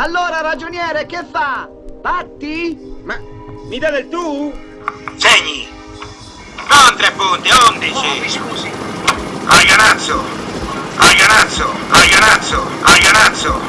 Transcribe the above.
Allora, ragioniere, che fa? Patti? Ma mi dà del tu? Segni! Non tre punti, undici! Oh, mi scusi! Alganazzo! Alganazzo! Alganazzo! Alganazzo!